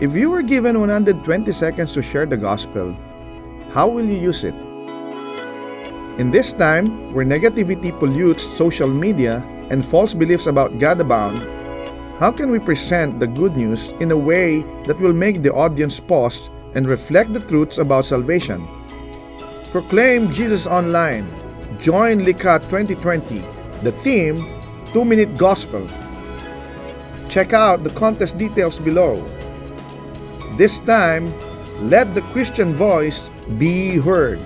If you were given 120 seconds to share the gospel, how will you use it? In this time, where negativity pollutes social media and false beliefs about God abound, how can we present the good news in a way that will make the audience pause and reflect the truths about salvation? Proclaim Jesus online. Join LICA 2020. The theme, 2 Minute Gospel. Check out the contest details below. This time, let the Christian voice be heard.